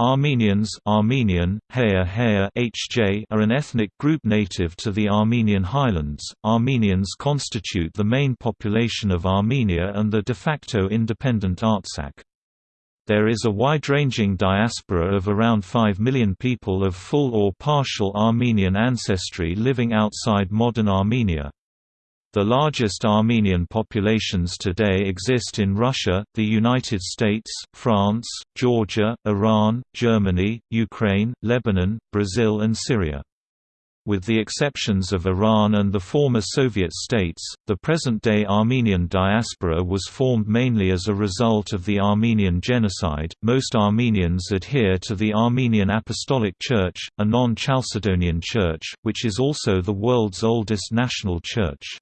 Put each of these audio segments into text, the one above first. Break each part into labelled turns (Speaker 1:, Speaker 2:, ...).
Speaker 1: Armenians Armenian, Haya Haya HJ are an ethnic group native to the Armenian highlands. Armenians constitute the main population of Armenia and the de facto independent Artsakh. There is a wide-ranging diaspora of around 5 million people of full or partial Armenian ancestry living outside modern Armenia. The largest Armenian populations today exist in Russia, the United States, France, Georgia, Iran, Germany, Ukraine, Lebanon, Brazil and Syria. With the exceptions of Iran and the former Soviet states, the present-day Armenian diaspora was formed mainly as a result of the Armenian genocide. Most Armenians adhere to the Armenian Apostolic Church, a non-Chalcedonian church, which is also the world's oldest national church.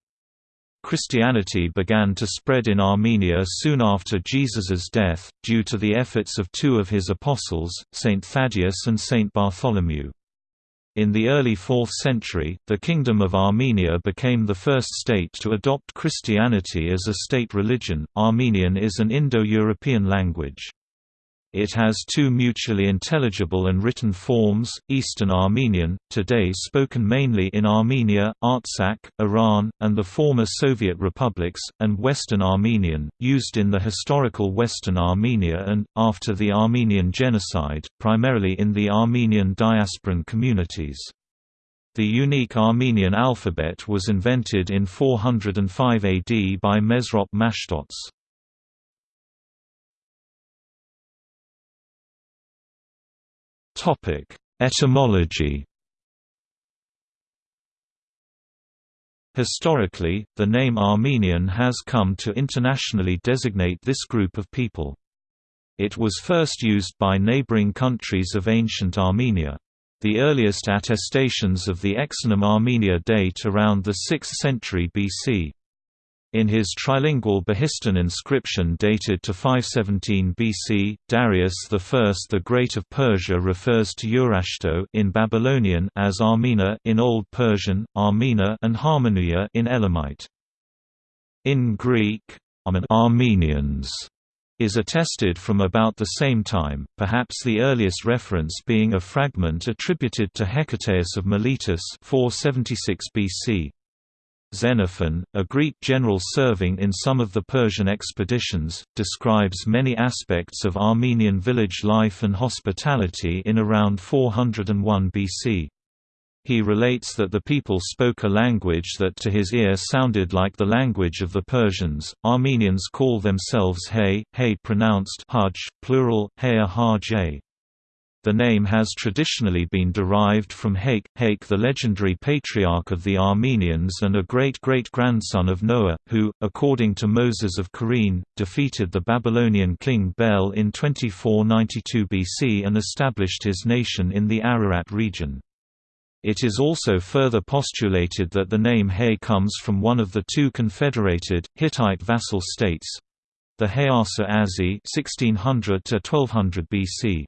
Speaker 1: Christianity began to spread in Armenia soon after Jesus's death, due to the efforts of two of his apostles, Saint Thaddeus and Saint Bartholomew. In the early 4th century, the Kingdom of Armenia became the first state to adopt Christianity as a state religion. Armenian is an Indo-European language. It has two mutually intelligible and written forms, Eastern Armenian, today spoken mainly in Armenia, Artsakh, Iran, and the former Soviet republics, and Western Armenian, used in the historical Western Armenia and, after the Armenian Genocide, primarily in the Armenian diasporan communities. The unique Armenian alphabet was invented in 405 AD by Mesrop Mashtots. Topic: Etymology. Historically, the name Armenian has come to internationally designate this group of people. It was first used by neighboring countries of ancient Armenia. The earliest attestations of the exonym Armenia date around the 6th century BC. In his trilingual Behistun inscription dated to 517 BC, Darius I the Great of Persia refers to Urashtu in Babylonian as Armena in Old Persian, Armena and Harmonia in Elamite. In Greek, Armenians is attested from about the same time, perhaps the earliest reference being a fragment attributed to Hecataeus of Miletus 476 BC. Xenophon, a Greek general serving in some of the Persian expeditions, describes many aspects of Armenian village life and hospitality in around 401 BC. He relates that the people spoke a language that to his ear sounded like the language of the Persians. Armenians call themselves Hay, Hay pronounced Hajj, plural, Hajj. The name has traditionally been derived from Haik, Haik the legendary patriarch of the Armenians and a great-great-grandson of Noah, who, according to Moses of Khorene, defeated the Babylonian king Bel in 2492 BC and established his nation in the Ararat region. It is also further postulated that the name Hay comes from one of the two confederated, Hittite vassal states—the Hayasa Azi 1600 BC.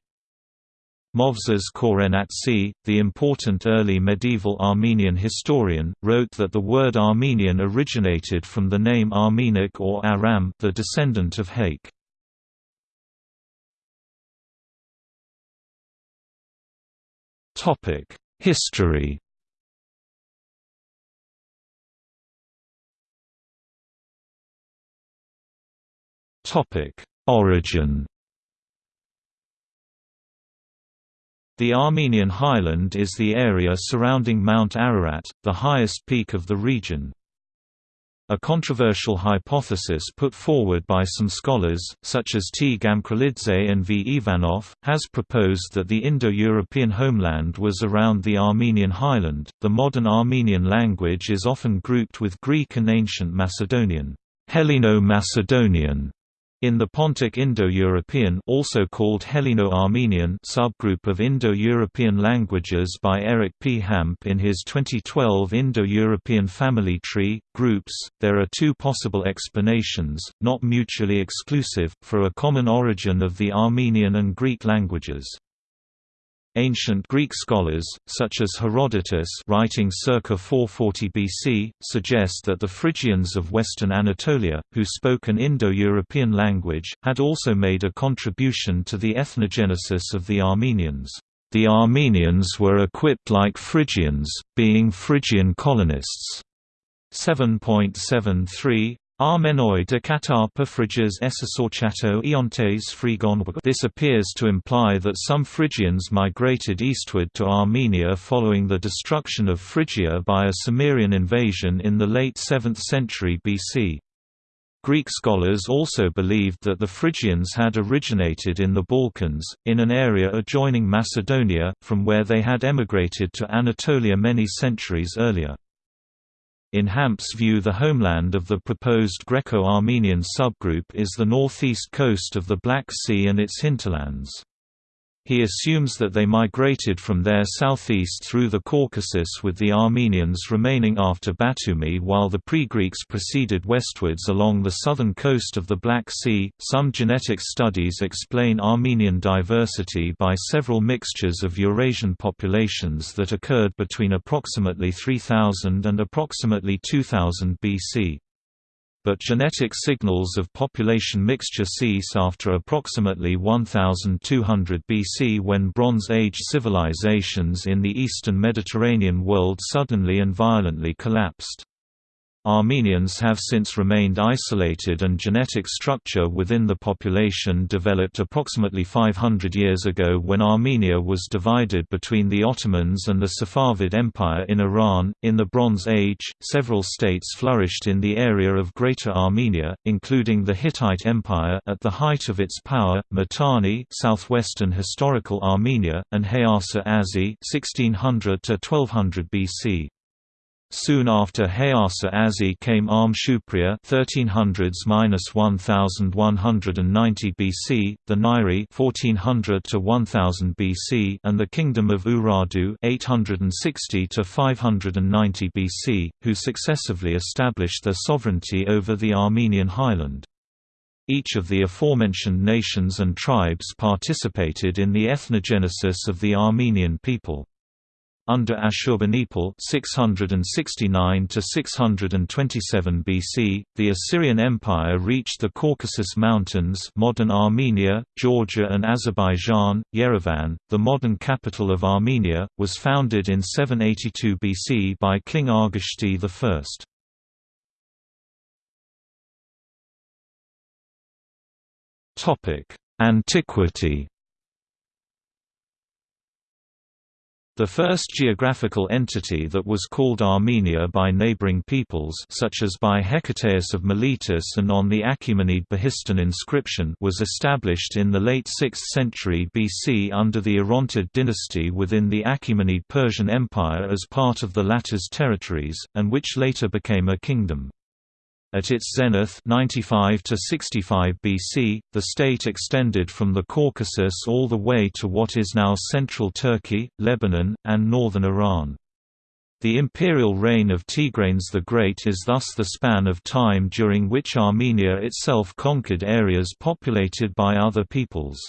Speaker 1: Movses Khorenatsi, the important early medieval Armenian historian, wrote that the word Armenian originated from the name Armenak or Aram the descendant of Haik. History Origin The Armenian highland is the area surrounding Mount Ararat, the highest peak of the region. A controversial hypothesis put forward by some scholars, such as T. Gamkrelidze and V. Ivanov, has proposed that the Indo-European homeland was around the Armenian highland. The modern Armenian language is often grouped with Greek and ancient Macedonian, Helleno-Macedonian, in the Pontic Indo-European also called Helleno-Armenian subgroup of Indo-European languages by Eric P. Hamp in his 2012 Indo-European family tree, groups, there are two possible explanations, not mutually exclusive, for a common origin of the Armenian and Greek languages. Ancient Greek scholars, such as Herodotus writing circa 440 BC, suggest that the Phrygians of western Anatolia, who spoke an Indo-European language, had also made a contribution to the ethnogenesis of the Armenians. The Armenians were equipped like Phrygians, being Phrygian colonists. 7.73 Armenoi de Catarpa Phrygias Essasorchato Iontes Phrygon This appears to imply that some Phrygians migrated eastward to Armenia following the destruction of Phrygia by a Cimmerian invasion in the late 7th century BC. Greek scholars also believed that the Phrygians had originated in the Balkans, in an area adjoining Macedonia, from where they had emigrated to Anatolia many centuries earlier. In Hamp's view the homeland of the proposed Greco-Armenian subgroup is the northeast coast of the Black Sea and its hinterlands. He assumes that they migrated from there southeast through the Caucasus with the Armenians remaining after Batumi while the pre-Greeks proceeded westwards along the southern coast of the Black Sea. Some genetic studies explain Armenian diversity by several mixtures of Eurasian populations that occurred between approximately 3000 and approximately 2000 BC but genetic signals of population mixture cease after approximately 1200 BC when Bronze Age civilizations in the eastern Mediterranean world suddenly and violently collapsed. Armenians have since remained isolated and genetic structure within the population developed approximately 500 years ago when Armenia was divided between the Ottomans and the Safavid Empire in Iran. In the Bronze Age, several states flourished in the area of Greater Armenia, including the Hittite Empire at the height of its power, Mitanni, southwestern historical Armenia, and Hayasa Azi, 1600 to 1200 BC. Soon after Hayasa Azi came Arm Shupria 1300s-1190 BC, the Nairi 1400 to 1000 BC, and the Kingdom of Urartu 860 to 590 BC, who successively established their sovereignty over the Armenian highland. Each of the aforementioned nations and tribes participated in the ethnogenesis of the Armenian people. Under Ashurbanipal 669 to 627 BC, the Assyrian Empire reached the Caucasus Mountains, modern Armenia, Georgia and Azerbaijan. Yerevan, the modern capital of Armenia, was founded in 782 BC by King Argishti I. Topic: Antiquity The first geographical entity that was called Armenia by neighboring peoples such as by Hecataeus of Miletus and on the Achaemenid Behistun inscription was established in the late 6th century BC under the Orontid dynasty within the Achaemenid Persian Empire as part of the latter's territories, and which later became a kingdom. At its zenith 95 to 65 BC, the state extended from the Caucasus all the way to what is now central Turkey, Lebanon, and northern Iran. The imperial reign of Tigranes the Great is thus the span of time during which Armenia itself conquered areas populated by other peoples.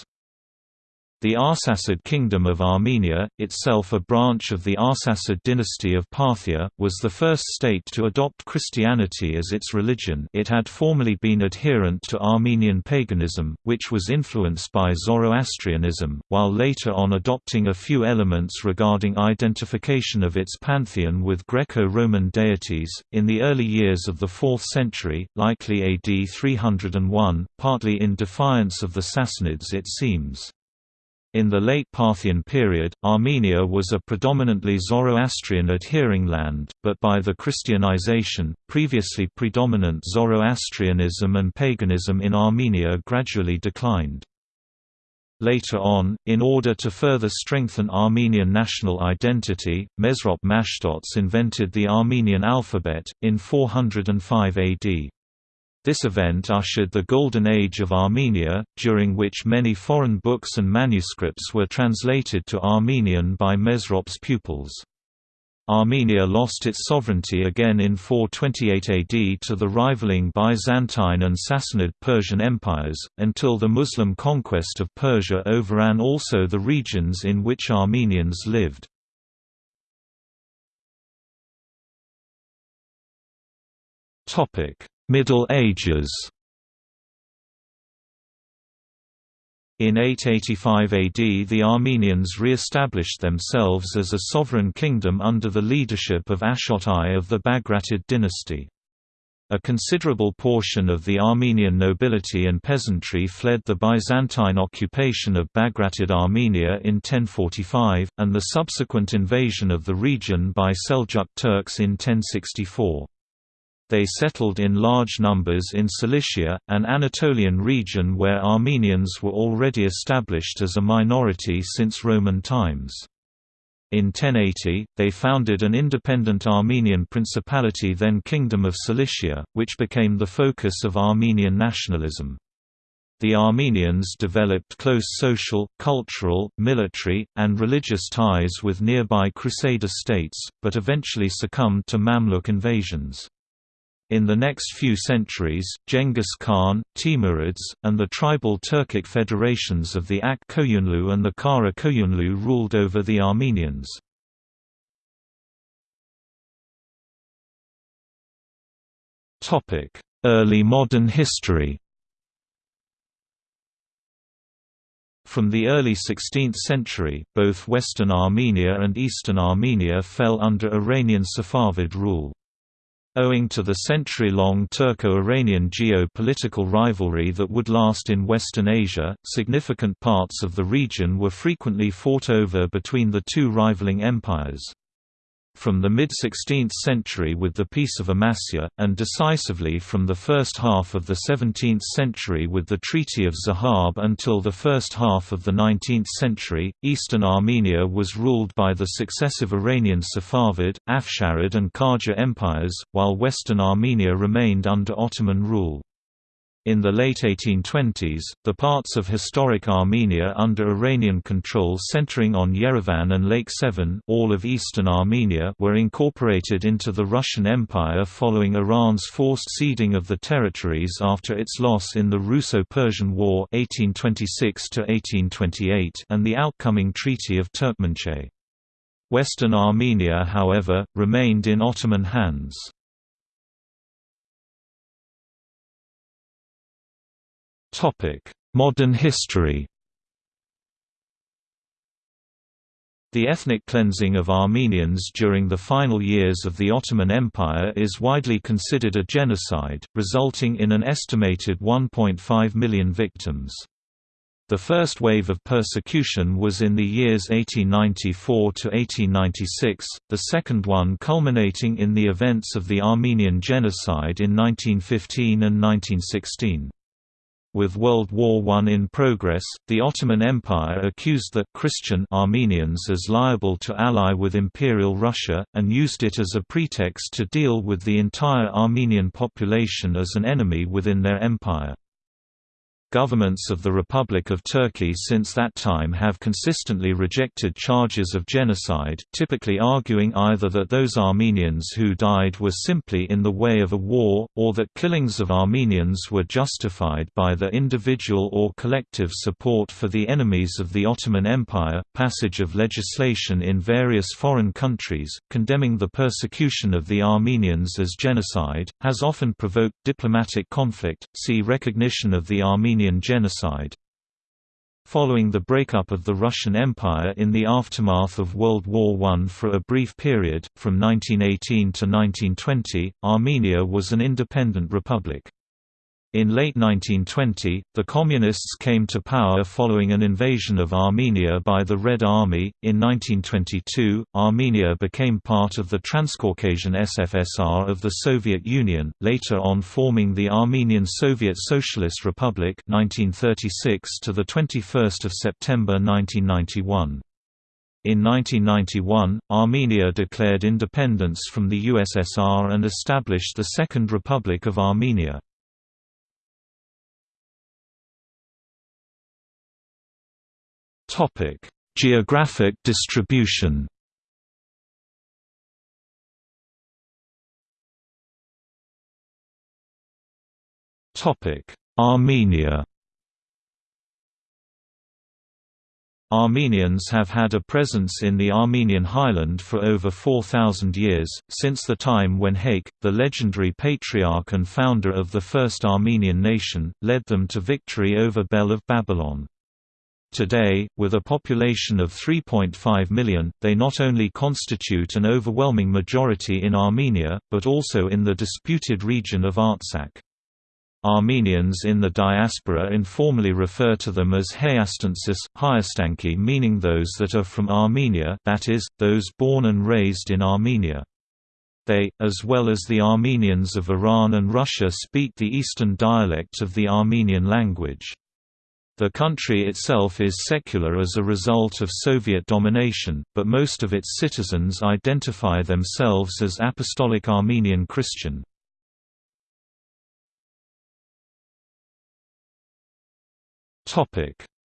Speaker 1: The Arsacid Kingdom of Armenia, itself a branch of the Arsacid dynasty of Parthia, was the first state to adopt Christianity as its religion it had formerly been adherent to Armenian paganism, which was influenced by Zoroastrianism, while later on adopting a few elements regarding identification of its pantheon with Greco-Roman deities. In the early years of the 4th century, likely AD 301, partly in defiance of the Sassanids it seems. In the late Parthian period, Armenia was a predominantly Zoroastrian-adhering land, but by the Christianization, previously predominant Zoroastrianism and paganism in Armenia gradually declined. Later on, in order to further strengthen Armenian national identity, Mesrop Mashtots invented the Armenian alphabet, in 405 AD. This event ushered the Golden Age of Armenia, during which many foreign books and manuscripts were translated to Armenian by Mesrop's pupils. Armenia lost its sovereignty again in 428 AD to the rivaling Byzantine and Sassanid Persian empires, until the Muslim conquest of Persia overran also the regions in which Armenians lived. Middle Ages In 885 AD the Armenians re-established themselves as a sovereign kingdom under the leadership of Ashot I of the Bagratid dynasty. A considerable portion of the Armenian nobility and peasantry fled the Byzantine occupation of Bagratid Armenia in 1045, and the subsequent invasion of the region by Seljuk Turks in 1064 they settled in large numbers in Cilicia, an Anatolian region where Armenians were already established as a minority since Roman times. In 1080, they founded an independent Armenian principality then Kingdom of Cilicia, which became the focus of Armenian nationalism. The Armenians developed close social, cultural, military, and religious ties with nearby Crusader states, but eventually succumbed to Mamluk invasions. In the next few centuries, Genghis Khan, Timurids, and the tribal Turkic federations of the Ak Koyunlu and the Kara Koyunlu ruled over the Armenians. Early modern history From the early 16th century, both Western Armenia and Eastern Armenia fell under Iranian Safavid rule. Owing to the century-long Turco-Iranian geo-political rivalry that would last in Western Asia, significant parts of the region were frequently fought over between the two rivaling empires from the mid-16th century with the Peace of Amasya, and decisively from the first half of the 17th century with the Treaty of Zahab until the first half of the 19th century, eastern Armenia was ruled by the successive Iranian Safavid, Afsharid and Qajar empires, while western Armenia remained under Ottoman rule. In the late 1820s, the parts of historic Armenia under Iranian control centering on Yerevan and Lake Sevan all of eastern Armenia were incorporated into the Russian Empire following Iran's forced ceding of the territories after its loss in the Russo-Persian War 1826 and the outcoming Treaty of Turkmenchay. Western Armenia however, remained in Ottoman hands. Topic: Modern history. The ethnic cleansing of Armenians during the final years of the Ottoman Empire is widely considered a genocide, resulting in an estimated 1.5 million victims. The first wave of persecution was in the years 1894 to 1896, the second one culminating in the events of the Armenian Genocide in 1915 and 1916. With World War I in progress, the Ottoman Empire accused the Christian Armenians as liable to ally with Imperial Russia, and used it as a pretext to deal with the entire Armenian population as an enemy within their empire. Governments of the Republic of Turkey since that time have consistently rejected charges of genocide, typically arguing either that those Armenians who died were simply in the way of a war, or that killings of Armenians were justified by the individual or collective support for the enemies of the Ottoman Empire. Passage of legislation in various foreign countries, condemning the persecution of the Armenians as genocide, has often provoked diplomatic conflict. See recognition of the Armenian Armenian genocide. Following the breakup of the Russian Empire in the aftermath of World War I for a brief period, from 1918 to 1920, Armenia was an independent republic. In late 1920, the Communists came to power following an invasion of Armenia by the Red Army. In 1922, Armenia became part of the Transcaucasian SFSR of the Soviet Union, later on forming the Armenian Soviet Socialist Republic 1936 to the 21st of September 1991. In 1991, Armenia declared independence from the USSR and established the Second Republic of Armenia. Topic: Geographic distribution. Topic: Armenia. Armenians have had a presence in the Armenian highland for over 4,000 years, since the time when Haik, the legendary patriarch and founder of the first Armenian nation, led them to victory over Bel of Babylon. Today, with a population of 3.5 million, they not only constitute an overwhelming majority in Armenia, but also in the disputed region of Artsakh. Armenians in the diaspora informally refer to them as Hayastansis, Hayastanki meaning those that are from Armenia that is, those born and raised in Armenia. They, as well as the Armenians of Iran and Russia speak the Eastern dialect of the Armenian language. The country itself is secular as a result of Soviet domination, but most of its citizens identify themselves as Apostolic Armenian Christian.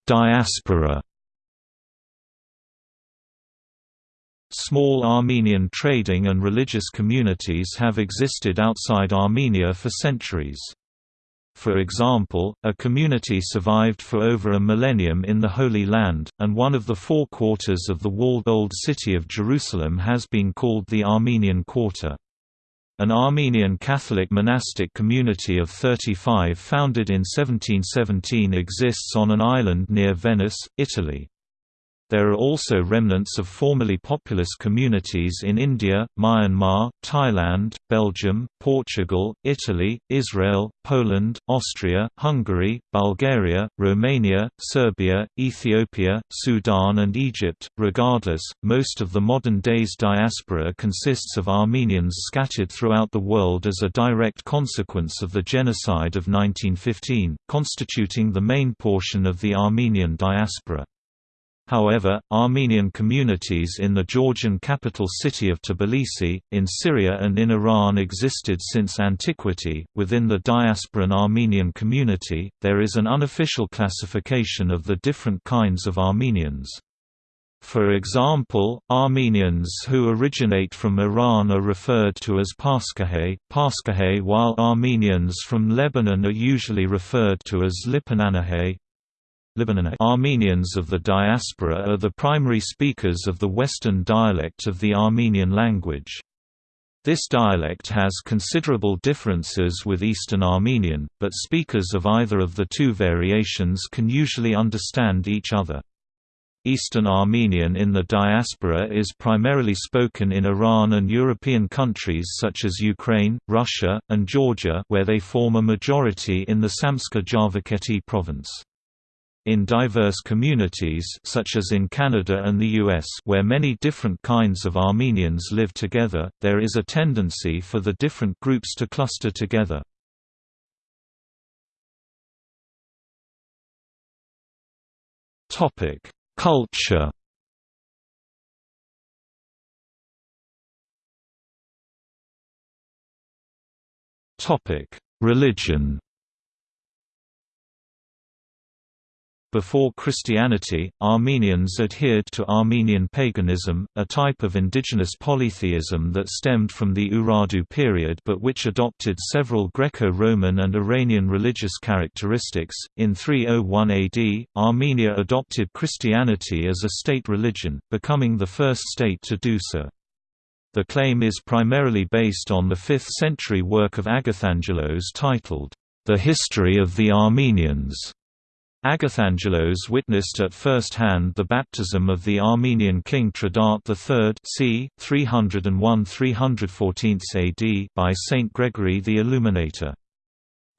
Speaker 1: Diaspora Small Armenian trading and religious communities have existed outside Armenia for centuries. For example, a community survived for over a millennium in the Holy Land, and one of the four quarters of the walled Old City of Jerusalem has been called the Armenian Quarter. An Armenian Catholic monastic community of 35 founded in 1717 exists on an island near Venice, Italy. There are also remnants of formerly populous communities in India, Myanmar, Thailand, Belgium, Portugal, Italy, Israel, Poland, Austria, Hungary, Bulgaria, Romania, Serbia, Ethiopia, Sudan, and Egypt. Regardless, most of the modern day's diaspora consists of Armenians scattered throughout the world as a direct consequence of the genocide of 1915, constituting the main portion of the Armenian diaspora. However, Armenian communities in the Georgian capital city of Tbilisi, in Syria and in Iran existed since antiquity. Within the diasporan Armenian community, there is an unofficial classification of the different kinds of Armenians. For example, Armenians who originate from Iran are referred to as Paskahe, Paskahe while Armenians from Lebanon are usually referred to as Lipananahay, Armenians of the diaspora are the primary speakers of the Western dialect of the Armenian language. This dialect has considerable differences with Eastern Armenian, but speakers of either of the two variations can usually understand each other. Eastern Armenian in the diaspora is primarily spoken in Iran and European countries such as Ukraine, Russia, and Georgia where they form a majority in the Samtskhe Javakheti province. In diverse communities such as in Canada and the US where many different kinds of Armenians live together, there is a tendency for the different groups to cluster together. Culture Religion Before Christianity, Armenians adhered to Armenian paganism, a type of indigenous polytheism that stemmed from the Urartu period but which adopted several Greco-Roman and Iranian religious characteristics. In 301 AD, Armenia adopted Christianity as a state religion, becoming the first state to do so. The claim is primarily based on the 5th century work of Agathangelos titled, The History of the Armenians Agathangelos witnessed at first hand the baptism of the Armenian king Trdat III c. 301–314 AD by Saint Gregory the Illuminator.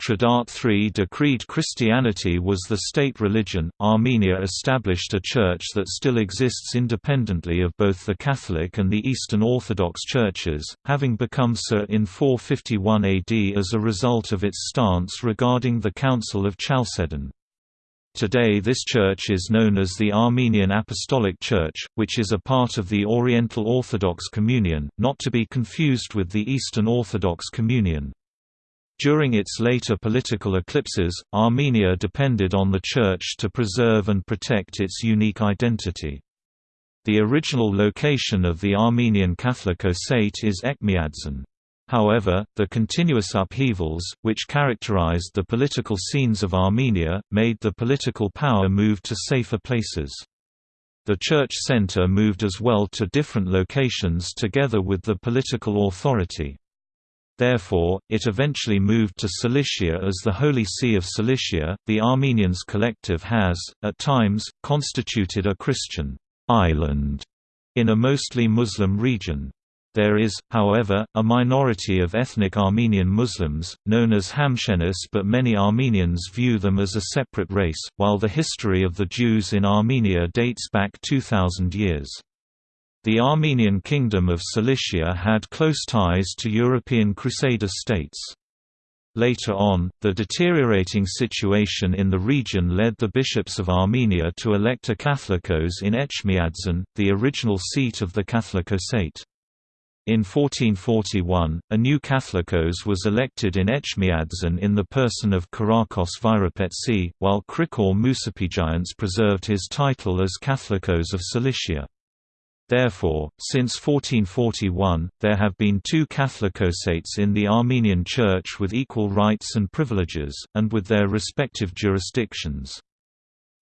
Speaker 1: Trdat III decreed Christianity was the state religion. Armenia established a church that still exists independently of both the Catholic and the Eastern Orthodox churches, having become so in 451 AD as a result of its stance regarding the Council of Chalcedon. Today this church is known as the Armenian Apostolic Church, which is a part of the Oriental Orthodox Communion, not to be confused with the Eastern Orthodox Communion. During its later political eclipses, Armenia depended on the Church to preserve and protect its unique identity. The original location of the Armenian Catholicosate is Etchmiadzin. However, the continuous upheavals, which characterized the political scenes of Armenia, made the political power move to safer places. The church center moved as well to different locations together with the political authority. Therefore, it eventually moved to Cilicia as the Holy See of Cilicia. The Armenians collective has, at times, constituted a Christian island in a mostly Muslim region. There is, however, a minority of ethnic Armenian Muslims, known as Hamshenis but many Armenians view them as a separate race, while the history of the Jews in Armenia dates back 2,000 years. The Armenian Kingdom of Cilicia had close ties to European Crusader states. Later on, the deteriorating situation in the region led the bishops of Armenia to elect a Catholicos in Etchmiadzin, the original seat of the Catholicosate. In 1441, a new Catholicos was elected in Etchmiadzin in the person of Kyriakos Vyropetsi, while Krikor Musapigiants preserved his title as Catholicos of Cilicia. Therefore, since 1441, there have been two Catholicosates in the Armenian Church with equal rights and privileges, and with their respective jurisdictions.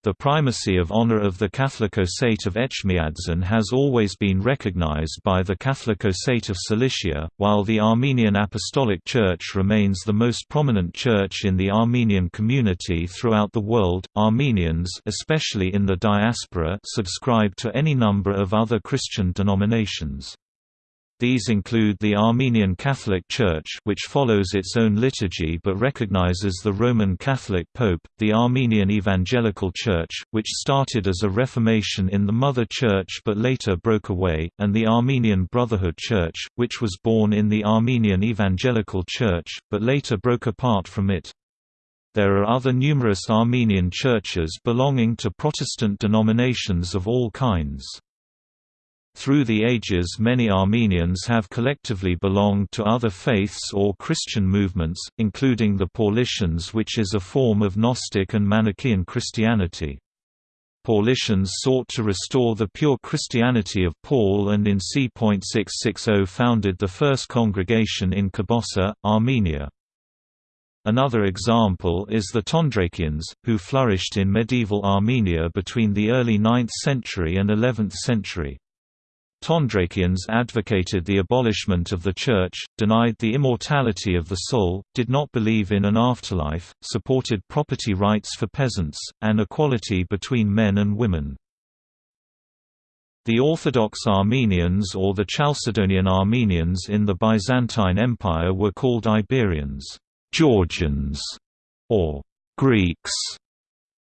Speaker 1: The primacy of honor of the Catholicosate of Etchmiadzin has always been recognized by the Catholicosate of Cilicia, while the Armenian Apostolic Church remains the most prominent church in the Armenian community throughout the world. Armenians, especially in the diaspora, subscribe to any number of other Christian denominations. These include the Armenian Catholic Church which follows its own liturgy but recognizes the Roman Catholic Pope, the Armenian Evangelical Church, which started as a reformation in the Mother Church but later broke away, and the Armenian Brotherhood Church, which was born in the Armenian Evangelical Church, but later broke apart from it. There are other numerous Armenian churches belonging to Protestant denominations of all kinds. Through the ages many Armenians have collectively belonged to other faiths or Christian movements, including the Paulicians which is a form of Gnostic and Manichaean Christianity. Paulicians sought to restore the pure Christianity of Paul and in c.660 founded the first congregation in Kibossa, Armenia. Another example is the Tondrakians, who flourished in medieval Armenia between the early 9th century and 11th century. Tondrakians advocated the abolishment of the Church, denied the immortality of the soul, did not believe in an afterlife, supported property rights for peasants, and equality between men and women. The Orthodox Armenians or the Chalcedonian Armenians in the Byzantine Empire were called Iberians, Georgians, or Greeks.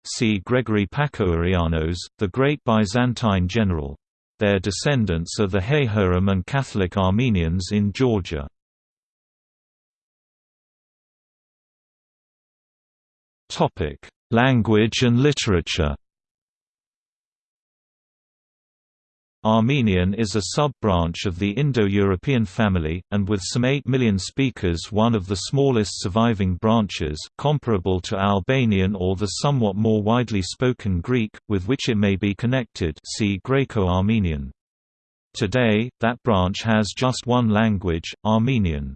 Speaker 1: See Gregory Pakourianos, the great Byzantine general. Their descendants are the Hayharam and Catholic Armenians in Georgia. Language and literature Armenian is a sub-branch of the Indo-European family, and with some 8 million speakers one of the smallest surviving branches, comparable to Albanian or the somewhat more widely spoken Greek, with which it may be connected see Greco-Armenian. Today, that branch has just one language, Armenian.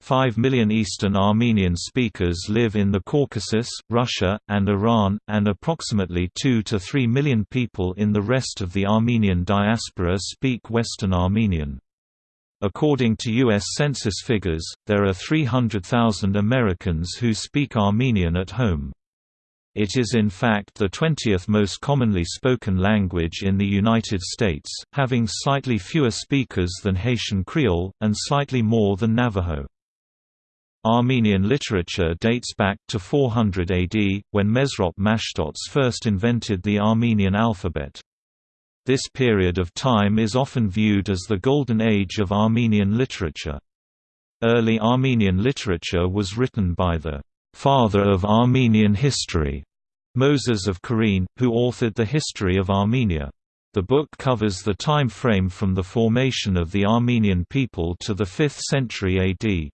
Speaker 1: 5 million Eastern Armenian speakers live in the Caucasus, Russia, and Iran, and approximately 2 to 3 million people in the rest of the Armenian diaspora speak Western Armenian. According to U.S. Census figures, there are 300,000 Americans who speak Armenian at home. It is in fact the 20th most commonly spoken language in the United States, having slightly fewer speakers than Haitian Creole, and slightly more than Navajo. Armenian literature dates back to 400 AD, when Mesrop Mashtots first invented the Armenian alphabet. This period of time is often viewed as the golden age of Armenian literature. Early Armenian literature was written by the father of Armenian history, Moses of Khorene, who authored the history of Armenia. The book covers the time frame from the formation of the Armenian people to the 5th century AD.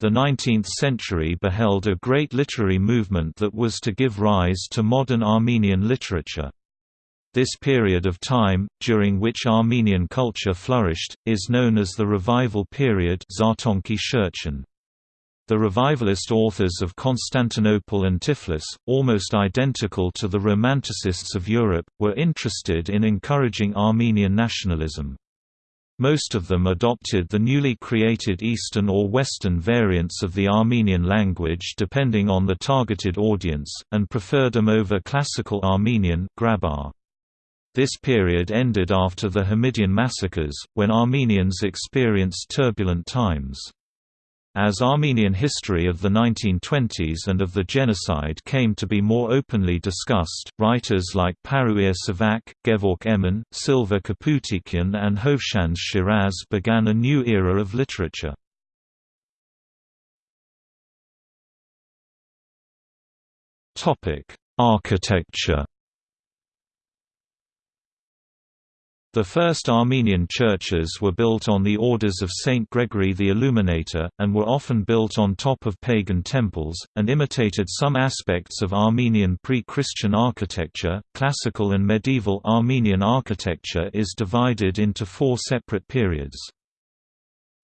Speaker 1: The 19th century beheld a great literary movement that was to give rise to modern Armenian literature. This period of time, during which Armenian culture flourished, is known as the Revival period The revivalist authors of Constantinople and Tiflis, almost identical to the Romanticists of Europe, were interested in encouraging Armenian nationalism. Most of them adopted the newly created Eastern or Western variants of the Armenian language depending on the targeted audience, and preferred them over Classical Armenian Grabar. This period ended after the Hamidian massacres, when Armenians experienced turbulent times. As Armenian history of the 1920s and of the genocide came to be more openly discussed, writers like Paruir Sevak, Gevork Emin, Silva Kaputikian and Hovhannes Shiraz began a new era of literature. Architecture The first Armenian churches were built on the orders of Saint Gregory the Illuminator, and were often built on top of pagan temples, and imitated some aspects of Armenian pre-Christian architecture. Classical and medieval Armenian architecture is divided into four separate periods.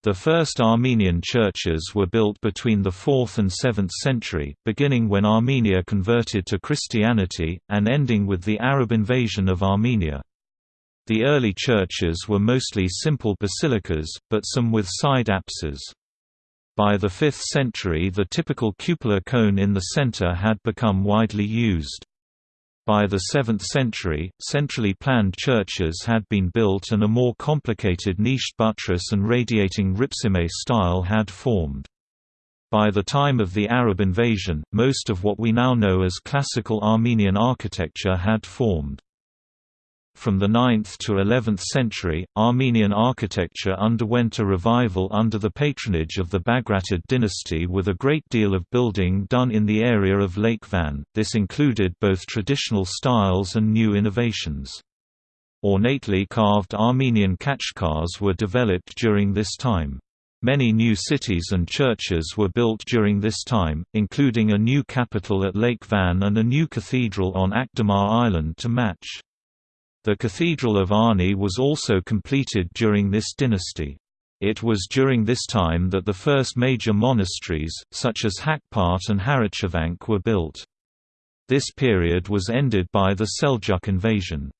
Speaker 1: The first Armenian churches were built between the 4th and 7th century, beginning when Armenia converted to Christianity, and ending with the Arab invasion of Armenia. The early churches were mostly simple basilicas, but some with side apses. By the 5th century the typical cupola cone in the center had become widely used. By the 7th century, centrally planned churches had been built and a more complicated niched buttress and radiating ripsime style had formed. By the time of the Arab invasion, most of what we now know as classical Armenian architecture had formed. From the 9th to 11th century, Armenian architecture underwent a revival under the patronage of the Bagratid dynasty with a great deal of building done in the area of Lake Van. This included both traditional styles and new innovations. Ornately carved Armenian khachkars were developed during this time. Many new cities and churches were built during this time, including a new capital at Lake Van and a new cathedral on Akdamar Island to match. The Cathedral of Ani was also completed during this dynasty. It was during this time that the first major monasteries, such as Haghpat and Haritchavank were built. This period was ended by the Seljuk invasion.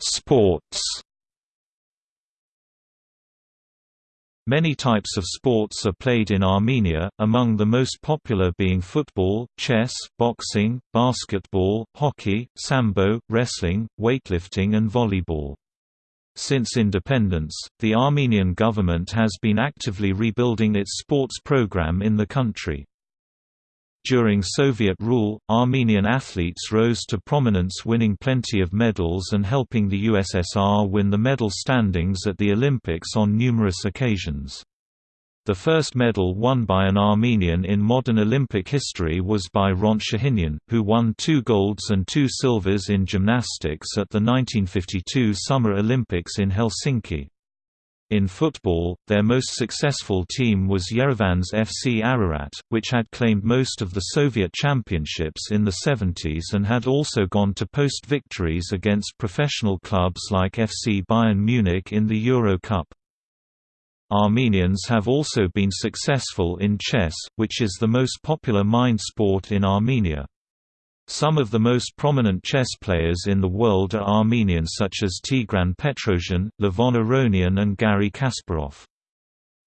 Speaker 1: Sports Many types of sports are played in Armenia, among the most popular being football, chess, boxing, basketball, hockey, sambo, wrestling, weightlifting and volleyball. Since independence, the Armenian government has been actively rebuilding its sports program in the country. During Soviet rule, Armenian athletes rose to prominence winning plenty of medals and helping the USSR win the medal standings at the Olympics on numerous occasions. The first medal won by an Armenian in modern Olympic history was by Hrant who won two golds and two silvers in gymnastics at the 1952 Summer Olympics in Helsinki. In football, their most successful team was Yerevan's FC Ararat, which had claimed most of the Soviet championships in the 70s and had also gone to post victories against professional clubs like FC Bayern Munich in the Euro Cup. Armenians have also been successful in chess, which is the most popular mind sport in Armenia. Some of the most prominent chess players in the world are Armenians such as Tigran Petrosian, Levon Aronian and Garry Kasparov.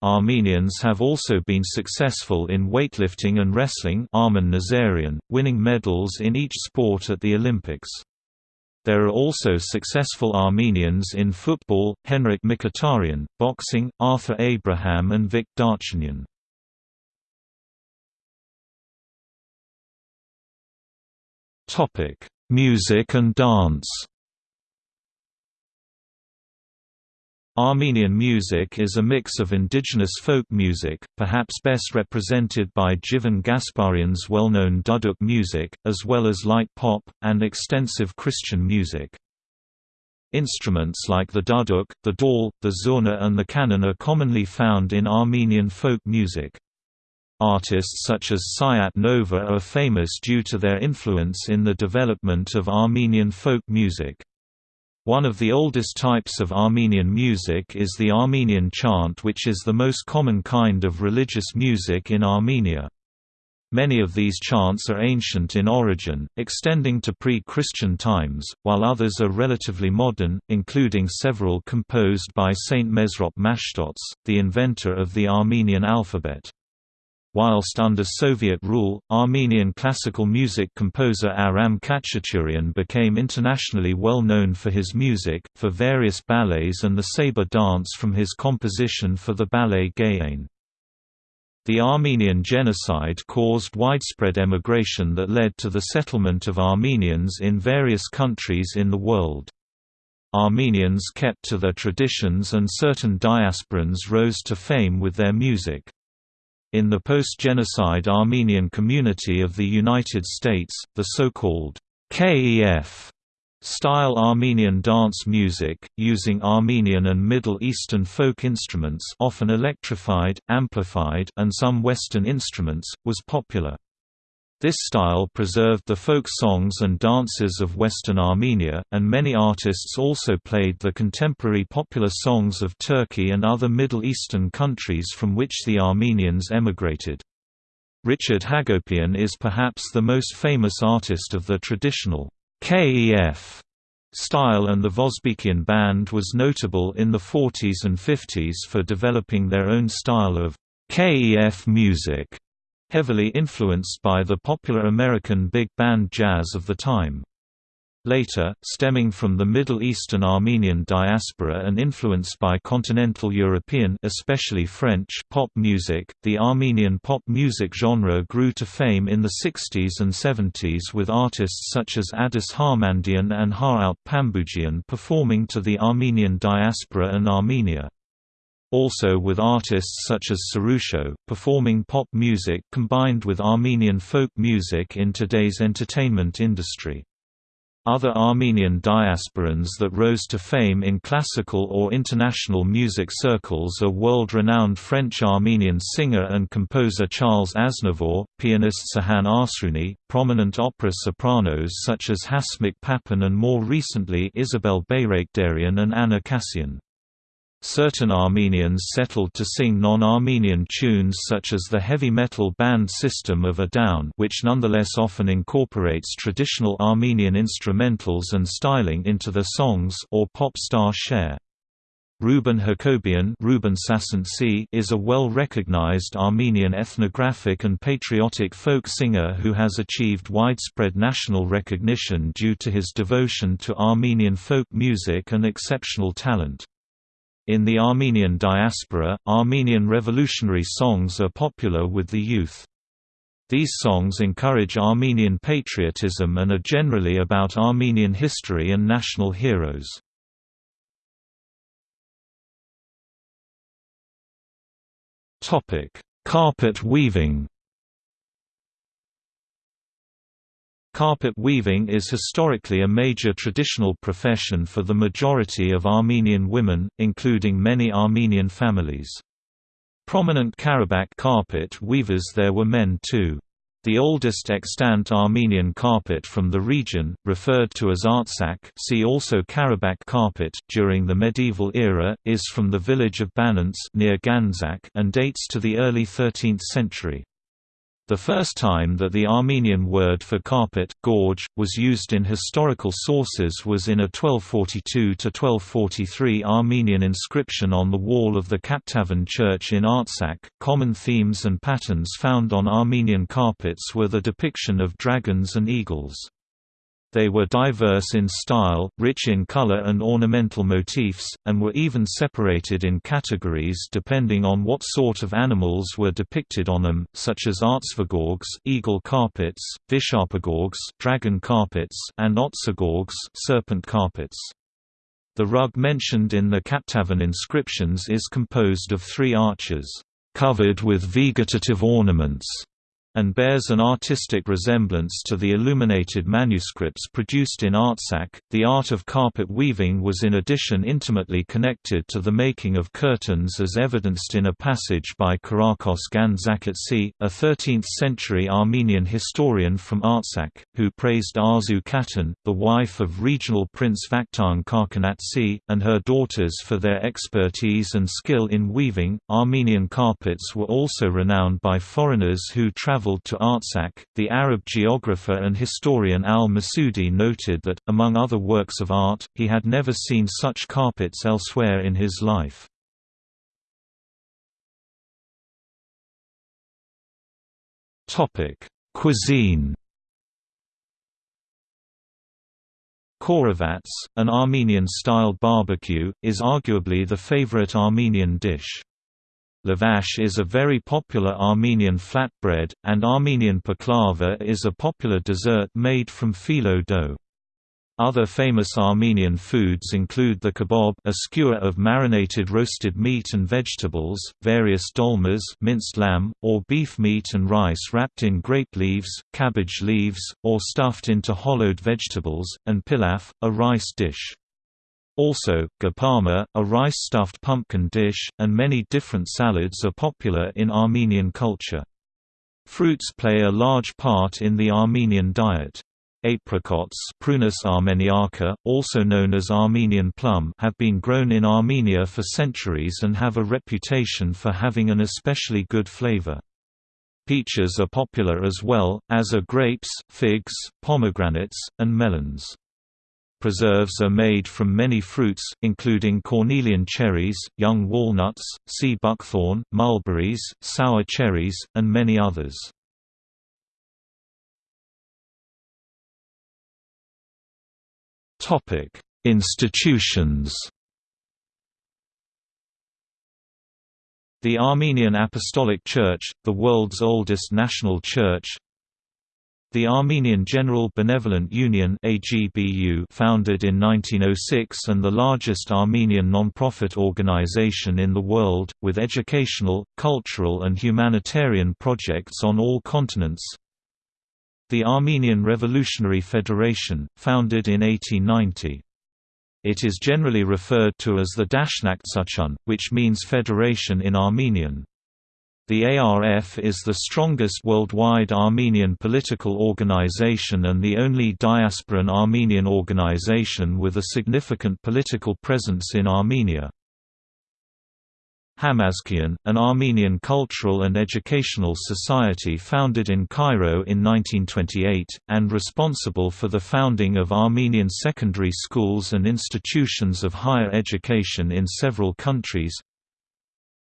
Speaker 1: Armenians have also been successful in weightlifting and wrestling Armen Nazarian, winning medals in each sport at the Olympics. There are also successful Armenians in football, Henrik Mkhitaryan, boxing, Arthur Abraham and Vic Darchinyan. Topic: Music and dance. Armenian music is a mix of indigenous folk music, perhaps best represented by Jivan Gasparyan's well-known duduk music, as well as light pop, and extensive Christian music. Instruments like the duduk, the dal, the zurna and the kanun are commonly found in Armenian folk music. Artists such as Sayat Nova are famous due to their influence in the development of Armenian folk music. One of the oldest types of Armenian music is the Armenian chant which is the most common kind of religious music in Armenia. Many of these chants are ancient in origin, extending to pre-Christian times, while others are relatively modern, including several composed by Saint Mesrop Mashtots, the inventor of the Armenian alphabet. Whilst under Soviet rule, Armenian classical music composer Aram Khachaturian became internationally well known for his music, for various ballets and the saber dance from his composition for the ballet Gayane. The Armenian genocide caused widespread emigration that led to the settlement of Armenians in various countries in the world. Armenians kept to their traditions and certain diasporans rose to fame with their music. In the post-genocide Armenian community of the United States, the so-called KEF style Armenian dance music, using Armenian and Middle Eastern folk instruments often electrified, amplified and some Western instruments, was popular. This style preserved the folk songs and dances of Western Armenia, and many artists also played the contemporary popular songs of Turkey and other Middle Eastern countries from which the Armenians emigrated. Richard Hagopian is perhaps the most famous artist of the traditional KEF style and the Vosbikian band was notable in the 40s and 50s for developing their own style of KEF music heavily influenced by the popular American big band jazz of the time. Later, stemming from the Middle Eastern Armenian diaspora and influenced by continental European especially French pop music, the Armenian pop music genre grew to fame in the 60s and 70s with artists such as Adis Harmandian and Harout Pamboukjian performing to the Armenian diaspora and Armenia also with artists such as Sirusho, performing pop music combined with Armenian folk music in today's entertainment industry. Other Armenian diasporans that rose to fame in classical or international music circles are world-renowned French-Armenian singer and composer Charles Aznavour, pianist Sahan Arzruni, prominent opera sopranos such as Hasmik Papian and more recently Isabelle Bayrakdarian and Anna Kasyan. Certain Armenians settled to sing non-Armenian tunes such as the heavy metal band System of a Down which nonetheless often incorporates traditional Armenian instrumentals and styling into their songs or pop star Cher. Ruben Hakobian Ruben is a well-recognized Armenian ethnographic and patriotic folk singer who has achieved widespread national recognition due to his devotion to Armenian folk music and exceptional talent. In the Armenian diaspora, Armenian revolutionary songs are popular with the youth. These songs encourage Armenian patriotism and are generally about Armenian history and national heroes. Carpet weaving Carpet weaving is historically a major traditional profession for the majority of Armenian women, including many Armenian families. Prominent Karabakh carpet weavers there were men too. The oldest extant Armenian carpet from the region, referred to as Artsakh see also Karabakh carpet, during the medieval era, is from the village of Banants near Gandzak and dates to the early 13th century. The first time that the Armenian word for carpet, gorg, was used in historical sources was in a 1242–1243 Armenian inscription on the wall of the Kaptavan church in Artsakh. Common themes and patterns found on Armenian carpets were the depiction of dragons and eagles. They were diverse in style, rich in color and ornamental motifs, and were even separated in categories depending on what sort of animals were depicted on them, such as artsvagorgs eagle carpets, visharpagorgs dragon carpets, and otsagorgs serpent carpets. The rug mentioned in the Kaptavan inscriptions is composed of three arches, covered with vegetative ornaments, and bears an artistic resemblance to the illuminated manuscripts produced in Artsakh. The art of carpet weaving was in addition intimately connected to the making of curtains as evidenced in a passage by Kirakos Gandzaketsi, a 13th-century Armenian historian from Artsakh, who praised Arzu Khatan, the wife of regional prince Vakhtang Khachenatsi, and her daughters for their expertise and skill in weaving. Armenian carpets were also renowned by foreigners who traveled traveled to Artsakh, the Arab geographer and historian al-Masudi noted that, among other works of art, he had never seen such carpets elsewhere in his life. Cuisine Khorovats, an Armenian-style barbecue, is arguably the favorite Armenian dish. Lavash is a very popular Armenian flatbread, and Armenian baklava is a popular dessert made from phyllo dough. Other famous Armenian foods include the kebab a skewer of marinated roasted meat and vegetables, various dolmas minced lamb, or beef meat and rice wrapped in grape leaves, cabbage leaves, or stuffed into hollowed vegetables, and pilaf, a rice dish. Also, gapama, a rice-stuffed pumpkin dish, and many different salads are popular in Armenian culture. Fruits play a large part in the Armenian diet. Apricots Prunus armeniaca, also known as Armenian plum have been grown in Armenia for centuries and have a reputation for having an especially good flavor. Peaches are popular as well, as are grapes, figs, pomegranates, and melons. Preserves are made from many fruits, including cornelian cherries, young walnuts, sea buckthorn, mulberries, sour cherries, and many others. Topic: Institutions The Armenian Apostolic Church, the world's oldest national church, the Armenian General Benevolent Union AGBU founded in 1906 and the largest Armenian non-profit organization in the world, with educational, cultural and humanitarian projects on all continents. The Armenian Revolutionary Federation, founded in 1890. It is generally referred to as the Dashnaktsutyun, which means federation in Armenian. The ARF is the strongest worldwide Armenian political organization and the only diasporan Armenian organization with a significant political presence in Armenia. Hamazkayin, an Armenian cultural and educational society founded in Cairo in 1928, and responsible for the founding of Armenian secondary schools and institutions of higher education in several countries,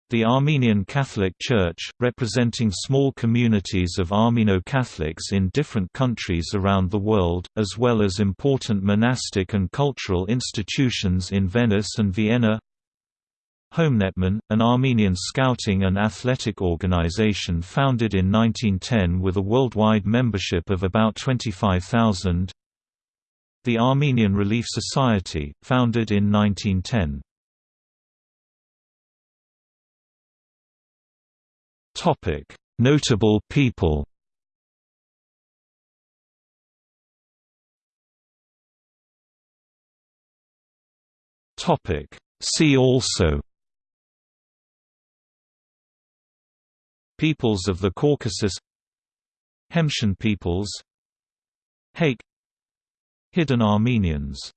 Speaker 1: the Armenian Catholic Church, representing small communities of Armeno-Catholics in different countries around the world, as well as important monastic and cultural institutions in Venice and Vienna. Homenetmen, an Armenian scouting and athletic organization founded in 1910 with a worldwide membership of about 25,000 The Armenian Relief Society, founded in 1910 Topic: Notable people. Topic: See also. Peoples of the Caucasus Hemshin peoples Haik Hidden Armenians